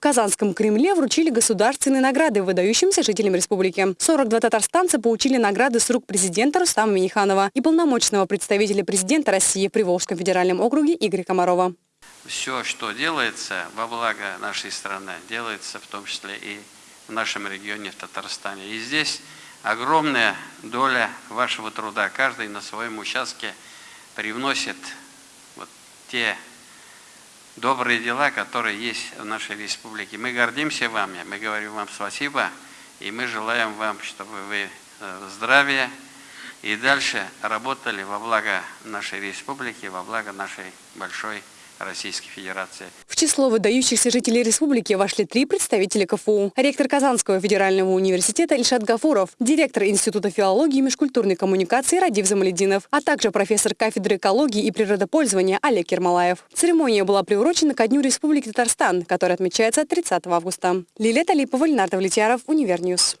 В Казанском Кремле вручили государственные награды выдающимся жителям республики. 42 татарстанца получили награды с рук президента Рустама Миниханова и полномочного представителя президента России при Волжском федеральном округе Игоря Комарова. Все, что делается во благо нашей страны, делается в том числе и в нашем регионе, в Татарстане. И здесь огромная доля вашего труда. Каждый на своем участке привносит вот те добрые дела, которые есть в нашей республике. Мы гордимся вами, мы говорим вам спасибо, и мы желаем вам, чтобы вы э, здравия и дальше работали во благо нашей республики, во благо нашей большой Российской Федерации. Число выдающихся жителей республики вошли три представителя КФУ. Ректор Казанского федерального университета Ильшат Гафуров, директор Института филологии и межкультурной коммуникации Радиф Замалетдинов, а также профессор кафедры экологии и природопользования Олег Ермолаев. Церемония была приурочена ко Дню Республики Татарстан, который отмечается 30 августа. Лилия Талипова, Ленар Давлетьяров, Univer News.